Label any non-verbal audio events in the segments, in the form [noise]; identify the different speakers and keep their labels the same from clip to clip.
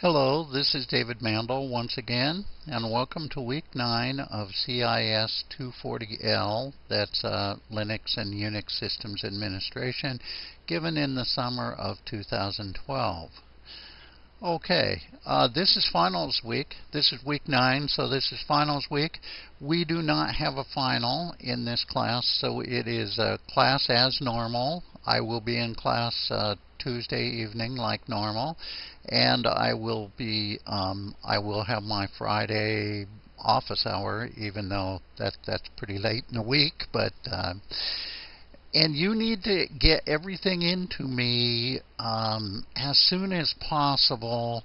Speaker 1: Hello, this is David Mandel once again, and welcome to week 9 of CIS 240L, that's uh, Linux and Unix Systems Administration, given in the summer of 2012. Okay, uh, this is finals week. This is week 9, so this is finals week. We do not have a final in this class, so it is a class as normal. I will be in class uh, Tuesday evening like normal, and I will be um, I will have my Friday office hour, even though that that's pretty late in the week, but. Uh, and you need to get everything into me um, as soon as possible.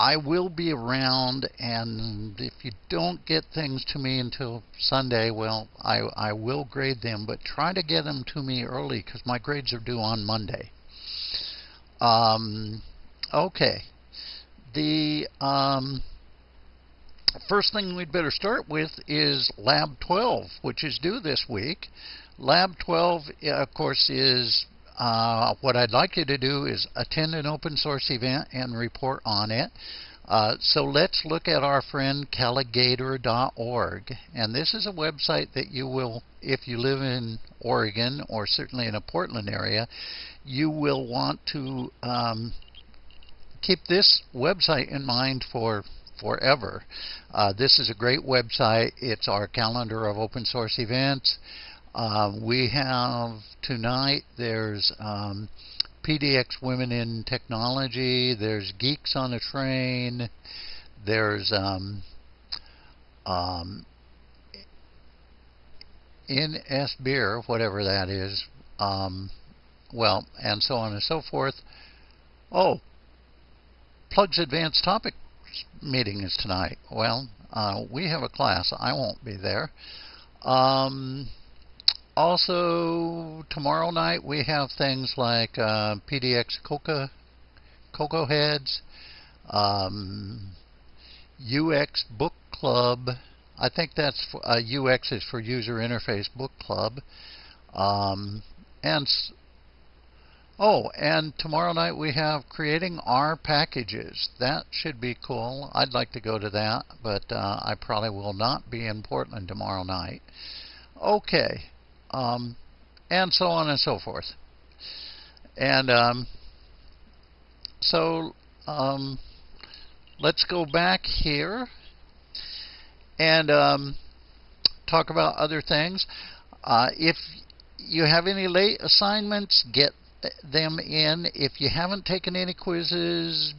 Speaker 1: I will be around, and if you don't get things to me until Sunday, well, I, I will grade them, but try to get them to me early because my grades are due on Monday. Um, okay. The um, first thing we'd better start with is Lab 12, which is due this week. Lab 12, of course, is uh, what I'd like you to do is attend an open source event and report on it. Uh, so let's look at our friend Calagator.org. And this is a website that you will, if you live in Oregon or certainly in a Portland area, you will want to um, keep this website in mind for forever. Uh, this is a great website. It's our calendar of open source events. Um, we have tonight, there's um, PDX Women in Technology, there's Geeks on a Train, there's um, um, NS Beer, whatever that is, um, well, and so on and so forth. Oh, Plug's Advanced Topic meeting is tonight. Well, uh, we have a class. I won't be there. Um, also, tomorrow night we have things like uh, PDX Coca, Cocoa Heads, um, UX Book Club. I think that's for, uh, UX is for User Interface Book Club. Um, and oh, and tomorrow night we have creating R packages. That should be cool. I'd like to go to that, but uh, I probably will not be in Portland tomorrow night. Okay um, and so on and so forth. And um, so um, let's go back here and um, talk about other things. Uh, if you have any late assignments, get them in. If you haven't taken any quizzes,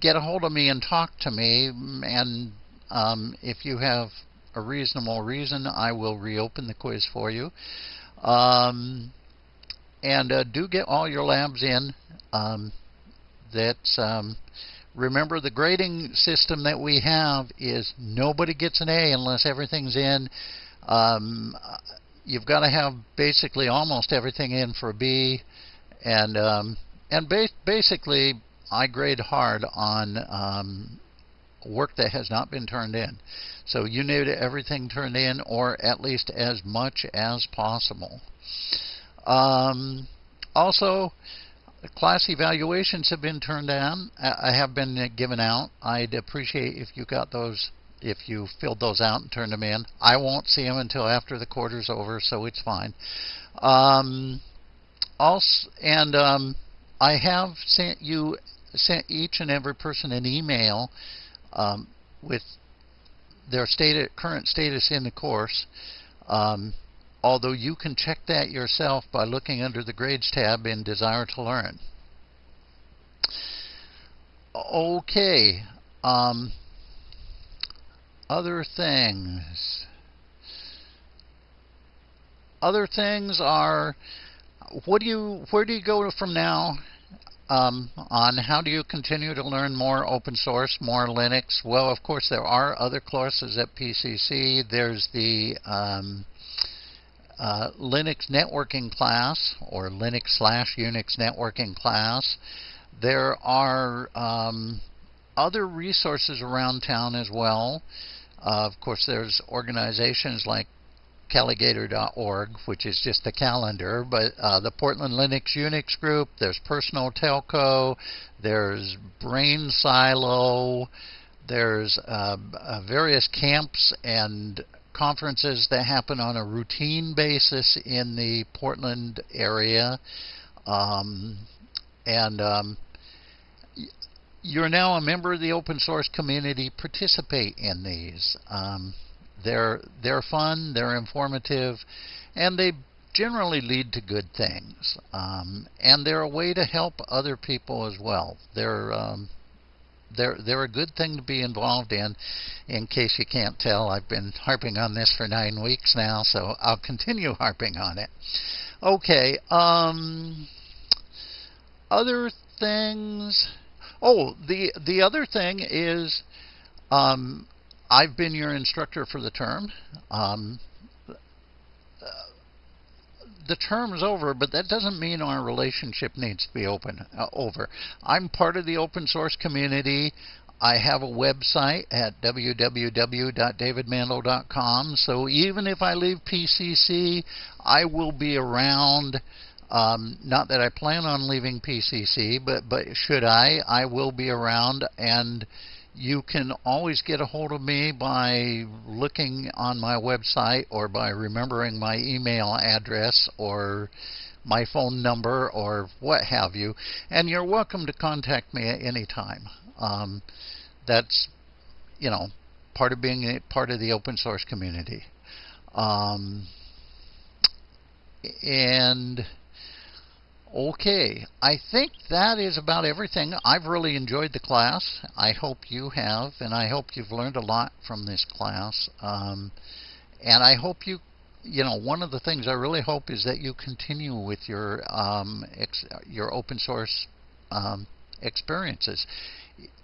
Speaker 1: get a hold of me and talk to me. And um, if you have a reasonable reason, I will reopen the quiz for you. Um, and uh, do get all your labs in. Um, that's um, remember the grading system that we have is nobody gets an A unless everything's in. Um, you've got to have basically almost everything in for a B, and um, and ba basically I grade hard on um, work that has not been turned in. So you need everything turned in, or at least as much as possible. Um, also, class evaluations have been turned down. I have been given out. I'd appreciate if you got those, if you filled those out and turned them in. I won't see them until after the quarter's over, so it's fine. Um, also, and um, I have sent you sent each and every person an email um, with their state, current status in the course. Um, although you can check that yourself by looking under the Grades tab in Desire2Learn. Okay. Um, other things. Other things are what do you where do you go from now um, on how do you continue to learn more open source, more Linux. Well, of course, there are other courses at PCC. There's the um, uh, Linux networking class or Linux slash Unix networking class. There are um, other resources around town as well. Uh, of course, there's organizations like Calagator.org, which is just the calendar, but uh, the Portland Linux Unix group, there's Personal Telco, there's Brain Silo, there's uh, uh, various camps and conferences that happen on a routine basis in the Portland area. Um, and um, you're now a member of the open source community. Participate in these. Um, they're they're fun, they're informative, and they generally lead to good things. Um, and they're a way to help other people as well. They're um, they're they're a good thing to be involved in. In case you can't tell, I've been harping on this for nine weeks now, so I'll continue [laughs] harping on it. Okay. Um, other things. Oh, the the other thing is, um, I've been your instructor for the term. Um, the term's over, but that doesn't mean our relationship needs to be open uh, over. I'm part of the open source community. I have a website at www.davidmandel.com. So even if I leave PCC, I will be around. Um, not that I plan on leaving PCC, but but should I, I will be around and you can always get a hold of me by looking on my website or by remembering my email address or my phone number or what have you. And you're welcome to contact me at any time. Um, that's, you know, part of being part of the open source community. Um, and Okay, I think that is about everything. I've really enjoyed the class. I hope you have, and I hope you've learned a lot from this class. Um, and I hope you, you know, one of the things I really hope is that you continue with your um, your open source um, experiences.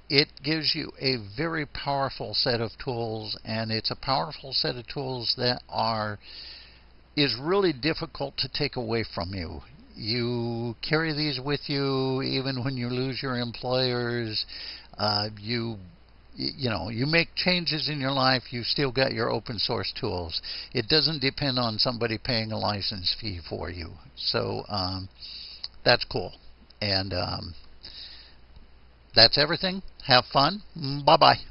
Speaker 1: It gives you a very powerful set of tools, and it's a powerful set of tools that are is really difficult to take away from you you carry these with you even when you lose your employers. Uh, you you know you make changes in your life you still got your open source tools. It doesn't depend on somebody paying a license fee for you. So um, that's cool. And um, that's everything. Have fun. Bye bye